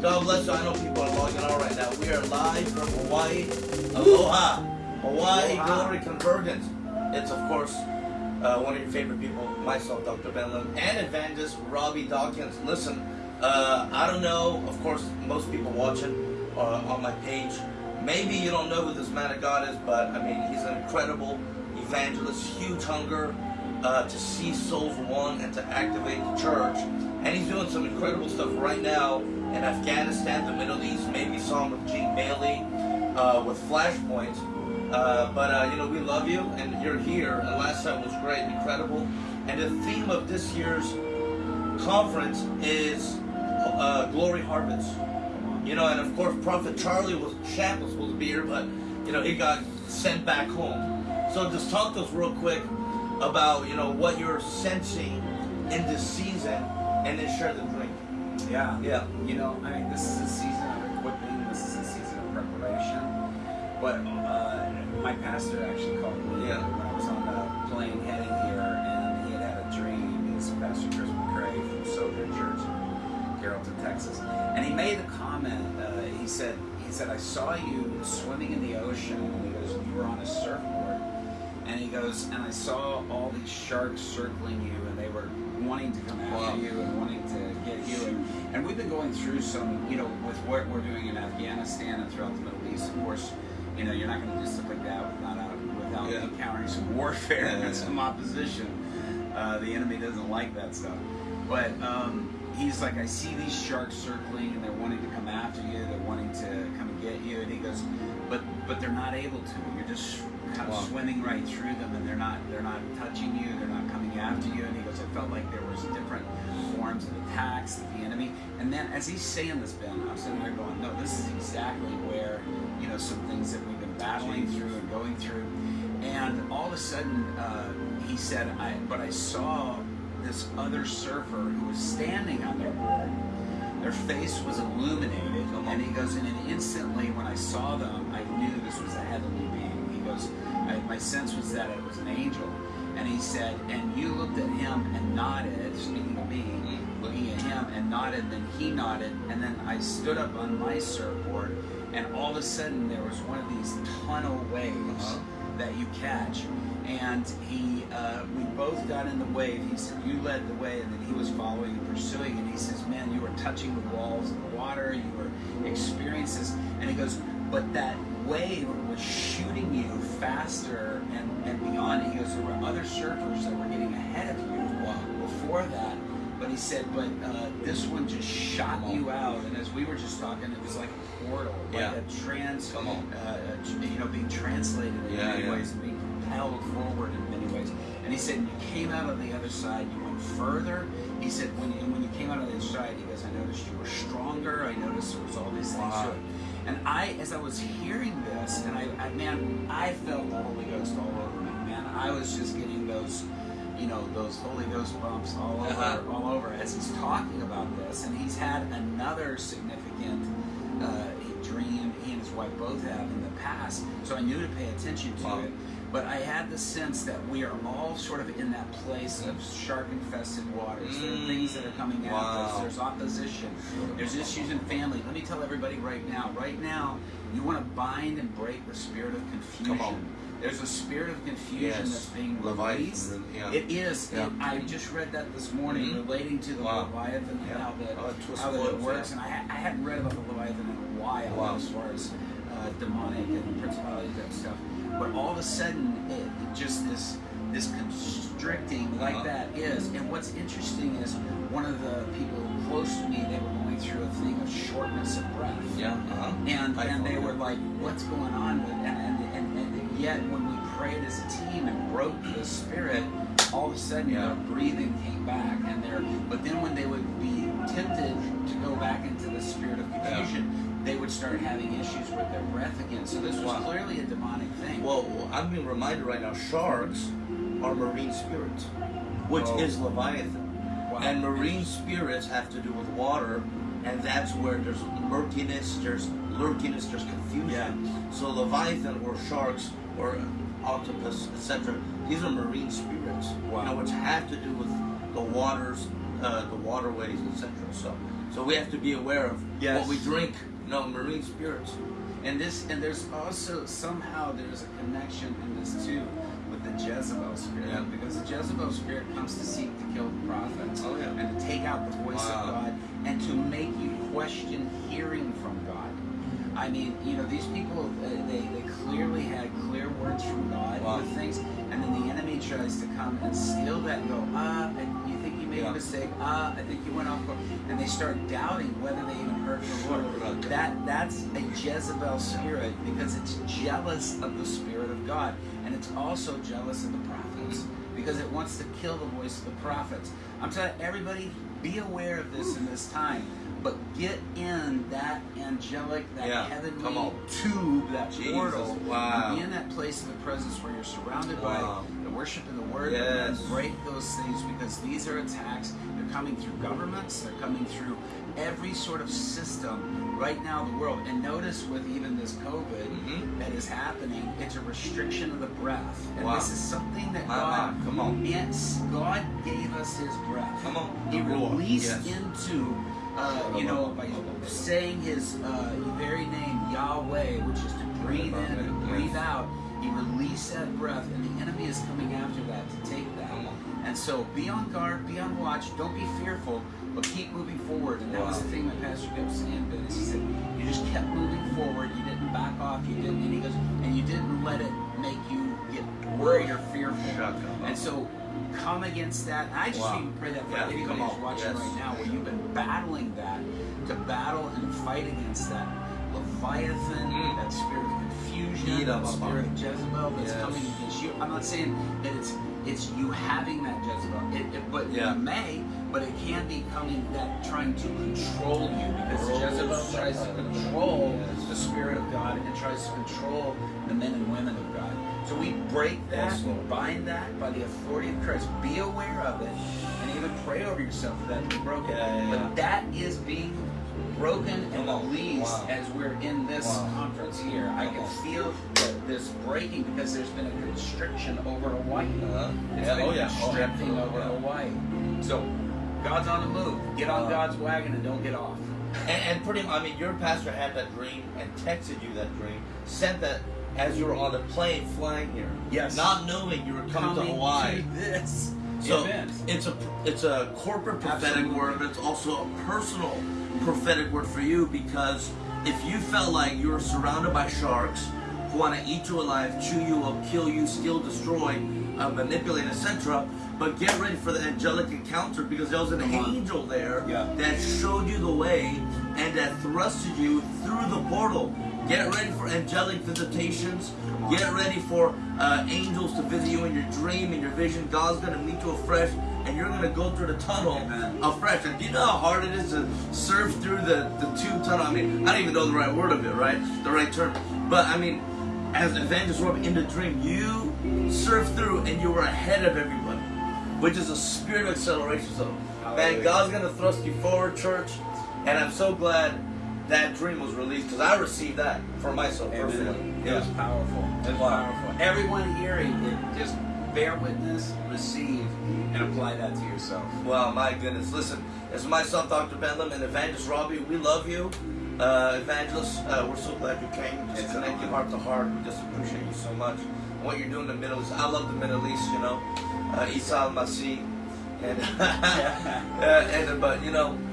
God bless you. I know people are logging on right now. We are live from Hawaii. Aloha. Hawaii Aloha. Glory Convergence. It's, of course, uh, one of your favorite people, myself, Dr. Ben Lim, and evangelist Robby Dawkins. Listen, uh, I don't know, of course, most people watching uh, on my page, maybe you don't know who this man of God is, but I mean, he's an incredible evangelist, huge hunger uh, to see souls won and to activate the church. And he's doing some incredible stuff right now in Afghanistan, the Middle East. Maybe him with Gene Bailey, uh, with Flashpoint. Uh, but uh, you know, we love you, and you're here. And last time was great, incredible. And the theme of this year's conference is uh, Glory Harvest. You know, and of course, Prophet Charlie was Shamp was supposed to be here, but you know, he got sent back home. So just talk to us real quick about you know what you're sensing in this season, and then share the drink. Yeah. Yeah. You know, I mean, this is a season of equipping. This is a season of preparation. But uh, my pastor actually called me Yeah. when I was on the plane heading here, and he had had a dream. He's Pastor Chris McCrae from Sojourn Church in Carrollton, Texas, and he made a comment. Uh, he said, "He said I saw you swimming in the ocean." And he goes, "You were on a surfboard." And he goes, and I saw all these sharks circling you, and they were wanting to come after Wow. you and wanting to get you. And, and we've been going through some, you know, with what we're doing in Afghanistan and throughout the Middle East. Of course, you know, you're not going to do stuff like that without uh, without Yeah. encountering some warfare Yeah, yeah, and yeah. some opposition. Uh, the enemy doesn't like that stuff. But um, he's like, I see these sharks circling, and they're wanting to come after you. They're wanting to come and get you. And he goes, but but they're not able to. You're just kind of Wow. swimming right through them, and they're not they're not touching you. They're not coming after you. And he goes, I felt like there was different forms of attacks that the enemy. And then as he's saying this, Ben, I'm sitting there going, no, this is exactly where you know some things that we've been battling through and going through. And all of a sudden, uh, he said, I but I saw this other surfer who was standing on their board. Their face was illuminated, and he goes, and then instantly when I saw them, I knew this was a heavenly being. He goes, I, my sense was that it was an angel, and he said, and you looked at him and nodded, speaking to me, looking at him and nodded, then he nodded, and then I stood up on my surfboard, and all of a sudden there was one of these tunnel waves Uh-huh. That you catch, and he, uh, we both got in the wave. He said, "You led the way," and then he was following and pursuing. And he says, "Man, you were touching the walls of the water. You were experiencing. And he goes, "But that wave was shooting you faster and, and beyond." He goes, "There were other surfers that were getting ahead of you before that." But he said, "But uh, this one just shot you out." And as we were just talking, it was like a portal, Yeah. like a trans, Come on. uh, you know, being translated in Yeah, many yeah. ways and being propelled forward in many ways. And he said, you came out on the other side, you went further. He said, when you, when you came out on the other side, he goes, I noticed you were stronger. I noticed there was all these things Wow. And I, as I was hearing this, and I, I, man, I felt the Holy Ghost all over me, man. I was just getting those, you know, those Holy Ghost bumps all over, Uh-huh. all over as he's talking about this. And he's had another significant uh, dream he and his wife both have in the past, so I knew to pay attention to Wow. it. But I had the sense that we are all sort of in that place of shark-infested waters. There are things that are coming at us. There's opposition. There's issues in family. Let me tell everybody right now. Right now, you want to bind and break the spirit of confusion. There's a spirit of confusion Yes. that's being Leviathan, released. yeah. It is. Yeah. It- I just read that this morning Mhm. relating to the Wow. Leviathan and Yeah. how that Oh, how that it works. And I, I hadn't read about the Leviathan in a while Wow. as far as uh, demonic and principalities and stuff. But all of a sudden, it, it just this this constricting like Uh-huh. that is. And what's interesting is one of the people close to me, they were going through a thing of shortness of breath. Yeah. Uh-huh. And I and they were like, what's going on with and, and, and, and yet when we prayed as a team and broke the spirit, all of a sudden Yeah. their breathing came back and their but then when they would be tempted to go back into the spirit of confusion, they would start having issues with their breath again. So this was Wow. clearly a demonic thing. Well, I'm being reminded right now, sharks are marine spirits, which Oh. is Leviathan. Wow. And marine spirits have to do with water, and that's where there's murkiness, there's lurkiness, there's confusion. Yeah. So Leviathan or sharks or octopus, etc. These are marine spirits, Wow. you know, which have to do with the waters, uh, the waterways, etc. So, so we have to be aware of Yes. what we drink. You know, marine spirits. And this, and there's also somehow there's a connection in this too with the Jezebel spirit, Yeah. because the Jezebel spirit comes to seek to kill the prophets Oh, yeah. and to take out the voice Wow. of God and to make you question hearing from. I mean, you know, these people uh, they, they clearly had clear words from God Wow. with things, and then the enemy tries to come and steal that and go, ah, and you think you made Yeah. a mistake, ah, I think you went off, course," and they start doubting whether they even heard from the Lord. That that's a Jezebel spirit because it's jealous of the spirit of God, and it's also jealous of the prophets because it wants to kill the voice of the prophets. I'm telling everybody, be aware of this in this time. But get in that angelic, that Yeah, heavenly tube, that Jesus, portal, wow. and be in that place of the presence where you're surrounded Wow. by the worship and the word, Yes. and break those things because these are attacks. They're coming through governments. They're coming through every sort of system right now in the world. And notice with even this COVID Mhm. that is happening, it's a restriction of the breath. And Wow. this is something that My, God, come on. yes, God gave us His breath. Come on. He released yes. into, uh, you know, by saying His uh, very name, Yahweh, which is to breathe in and breathe out. He released that breath, and the enemy is coming after that to take that. And so be on guard, be on watch, don't be fearful, but keep moving forward. And that was the thing that Pastor kept saying, Ben, is he said, you just kept moving forward, you didn't back off, you didn't, and he goes, and you didn't let it make you get worried or fearful. And so come against that. And I just Wow. even pray that for Yeah, anybody come who's watching Yes. right now, where you've been battling that, to battle and fight against that Leviathan, Mm. that spirit of confusion, that spirit of Jezebel that's Yes. coming against you. I'm not saying that it's it's you having that Jezebel, it, it, but Yeah. it may, but it can be coming that trying to control you because Oh, Jezebel tries to control Yes. the spirit of God and tries to control the men and women of God. So we break that, we bind that by the authority of Christ. Be aware of it, and even pray over yourself for that to be broken. Yeah, yeah, yeah. But that is being broken and released Wow. as we're in this Wow. conference here. I can on. feel this breaking because there's been a constriction over Hawaii. Uh, It's yeah, been oh yeah. Oh, constricting absolutely, over. Hawaii. So God's on the move. Get on Wow. God's wagon and don't get off. And, and pretty much, I mean, your pastor had that dream and texted you that dream, sent that as you were on the plane flying here. Yes. Not knowing you were coming, to Hawaii. to this So event. it's a it's a corporate prophetic Absolutely. word, but it's also a personal prophetic word for you because if you felt like you were surrounded by sharks who want to eat you alive, chew you up, kill you, steal, destroy, uh, manipulate, etc. But get ready for the angelic encounter because there was an Come on. angel there Yeah. that showed you the way and that thrusted you through the portal. Get ready for angelic visitations. Get ready for uh, angels to visit you in your dream, in your vision. God's gonna meet you afresh, and you're gonna go through the tunnel Amen. afresh. And do you know how hard it is to surf through the, the tube tunnel? I mean, I don't even know the right word of it, right? The right term. But I mean, as Evangelist Rob in the dream, you surf through and you were ahead of everybody, which is a spirit of acceleration. So, man, God's gonna thrust you forward, church. And I'm so glad that dream was released because I received that for myself personally. Amen. It was powerful. It was Wow. powerful. Everyone hearing it, just bear witness, receive, and apply that to yourself. Wow, my goodness. Listen, it's myself, Dr. Ben Lim, and Evangelist Robby. We love you. Uh, Evangelist, uh, we're so glad you came. Just It's connect you heart to heart. We just appreciate you so much. What you're doing in the Middle East. I love the Middle East, you know. Uh, Isa al-Masih. And, uh, and, but, you know, Jesus in the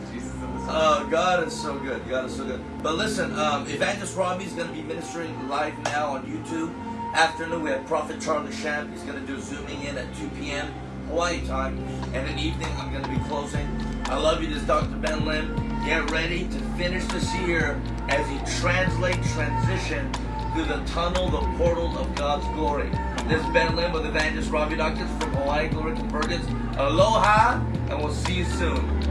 Uh, God is so good. God is so good. But listen, um, Evangelist Robby is going to be ministering live now on YouTube. Afternoon, we have Prophet Charlie Shamp. He's going to do Zooming in at 2 p.m. Hawaii time. And in the evening, I'm going to be closing. I love you. This is Dr. Ben Lim. Get ready to finish this year as you translate, transition through the tunnel, the portal of God's glory. This is Ben Lim with Evangelist Robby Dawkins from Hawaii Glory Convergence. Aloha, and we'll see you soon.